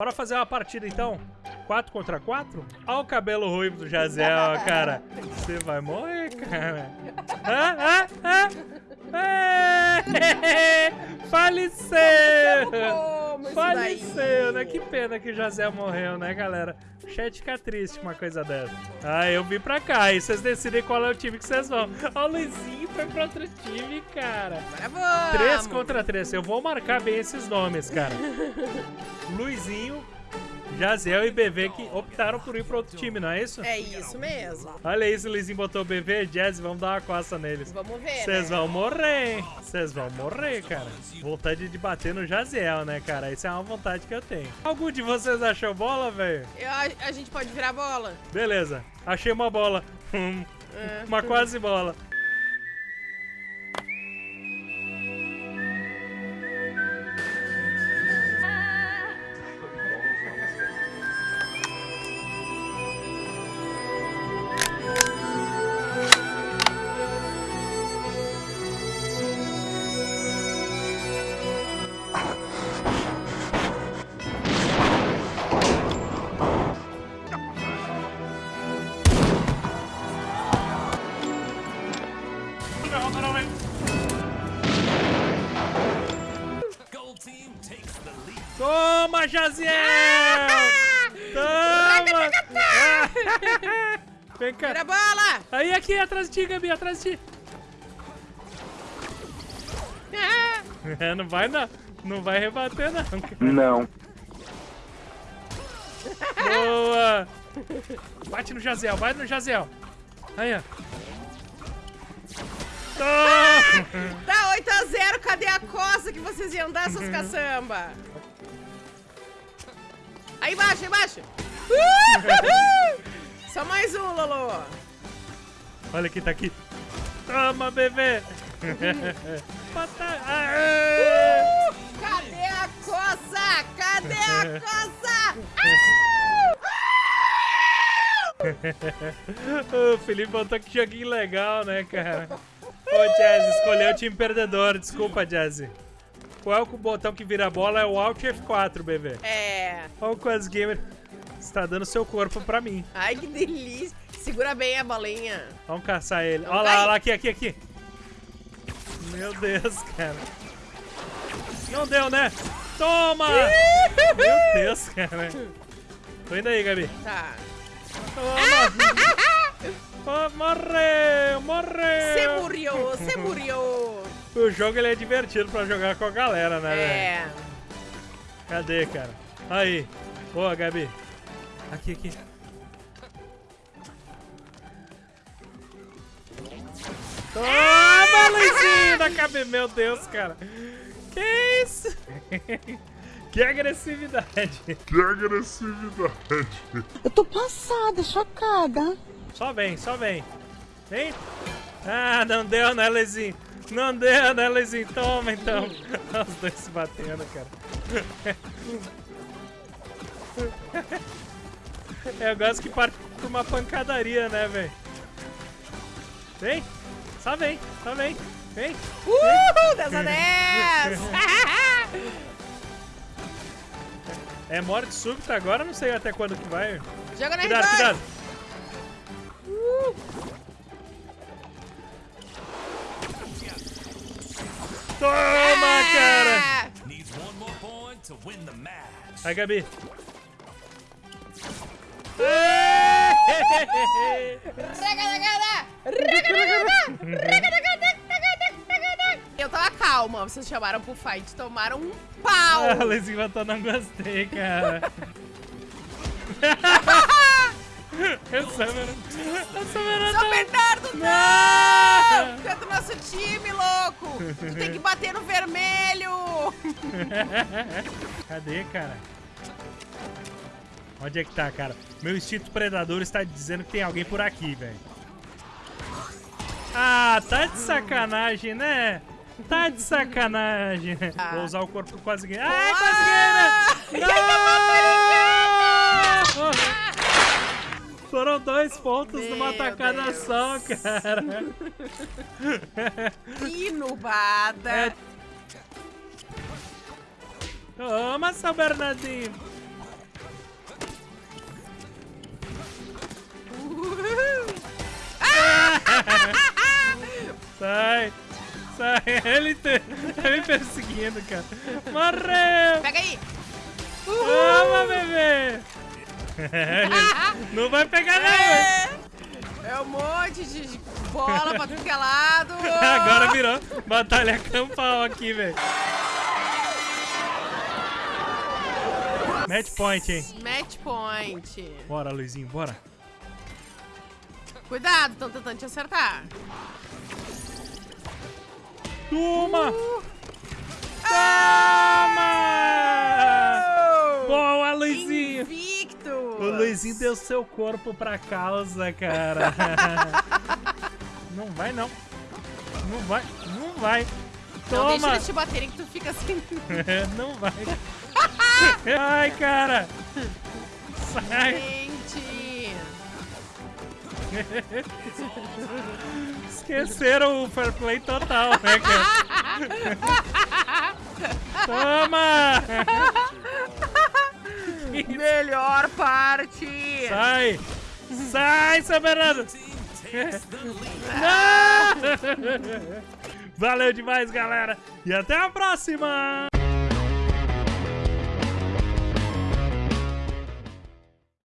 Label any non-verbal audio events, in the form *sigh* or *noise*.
Bora fazer uma partida então? 4 contra 4? Olha o cabelo ruivo do Jazel, cara. Você vai morrer, cara. Ah, ah, ah. Faleceu! Faleceu, né? Que pena que o Jazel morreu, né, galera? O chat fica triste com uma coisa dessa. Ah, eu vim pra cá e vocês decidem qual é o time que vocês vão. Ó, o Luizinho foi pra outro time, cara. Vamos. 3 contra 3. Eu vou marcar bem esses nomes, cara. *laughs* Luizinho, Jazel e BV que optaram por ir para outro time, não é isso? É isso mesmo. Olha isso, o Luizinho botou o BV, Jazz, vamos dar uma coça neles. Vamos ver, Vocês né? vão morrer, Vocês vão morrer, cara. Vontade de bater no Jaziel, né, cara? Isso é uma vontade que eu tenho. Algum de vocês achou bola, velho? A, a gente pode virar bola. Beleza, achei uma bola. É. *laughs* uma quase bola. Toma, Jaziel! Toma! *laughs* Vem cá. Vira bola! Aí, aqui, atrás de ti, Gabi, atrás de ti. É, não vai não. Não vai rebater, não. Não. Boa! Bate no Jazel, vai no Jazel. Aí, ó. Toma! Tá 8x0, cadê a coça que vocês iam dar, seus caçamba? Aí embaixo, aí embaixo. Uhul! *laughs* Só mais um, Lolo. Olha quem tá aqui. Toma, bebê! *laughs* Uh! Cadê a coça? Cadê a *laughs* coça? o Felipe botou que joguinho legal, né, cara? Ô, Jazz, escolheu o time perdedor. Desculpa, Jazz. Qual é o botão que vira a bola? É o Alt F4, bebê. É. Olha o Quas Gamer. Está dando seu corpo pra mim. Ai, que delícia. Segura bem a bolinha. Vamos caçar ele. Olha lá, olha lá, aqui, aqui, aqui. Meu Deus, cara. Não deu, né? Toma! Meu Deus, cara. Tô indo aí, Gabi. Tá. Toma! Morreu, morreu! Você morreu, você morreu. O jogo ele é divertido pra jogar com a galera, né? É. Cadê, cara? Aí. Boa, Gabi. Aqui, aqui. Toma, Luizinho da cabeça. Meu Deus, cara. Que isso? que agressividade. Que agressividade. Eu tô passada, chocada. Só vem, só vem. Vem. Ah, não deu, né, Luizinho? Não deu, né, Luizinho? Toma, então. Os dois se batendo, cara. *laughs* Eu gosto que parte por uma pancadaria, né, velho? Vem. Só vem, só vem. Vem. Uhul, 10 a 10. É morte súbita agora, não sei até quando que vai. Joga na Cuidado, R2. cuidado. Uh, Toma, cara. é. Needs Eu tava calma, vocês chamaram pro fight, tomaram um pau. *laughs* Ah, Luizinho botou não gostei, cara. Era... *laughs* Essa era São tão- Bernardo, Não! não! É do nosso time, louco! Tu tem que bater no vermelho! *laughs* Cadê, cara? Onde é que tá, cara? Meu instinto predador está dizendo que tem alguém por aqui, velho. Ah, tá de sacanagem, né? Tá de sacanagem. né? Ah. Vou usar o corpo quase ganhei. Ai, quase ganhei, né? Não! Foram dois pontos numa Meu tacada Deus. só, cara. Que nubada! É. Toma, São Bernardinho. *laughs* Sai! Sai! Ele tá me perseguindo, tá cara. Morreu! Pega aí! Toma, bebê! *laughs* não vai pegar, não! É. é um monte de bola pra tudo que é lado! *laughs* Agora virou batalha campal aqui, velho. Match point, hein? Match point. Bora, Luizinho, bora. Cuidado, estão tentando te acertar. Toma! Uh. Toma! Oh! Boa, Luizinho! Invicto. O Luizinho deu seu corpo pra causa, cara. *laughs* não vai, não. Não vai, não vai. Não deixa Toma! eles te baterem que tu fica assim. *laughs* não vai. *laughs* Ai, cara! Sai! *laughs* Esqueceram o fair play total, né, cara? *laughs* Toma! *laughs* Melhor parte. Sai! Sai, São Bernardo! Não! Valeu demais, galera! E até a próxima!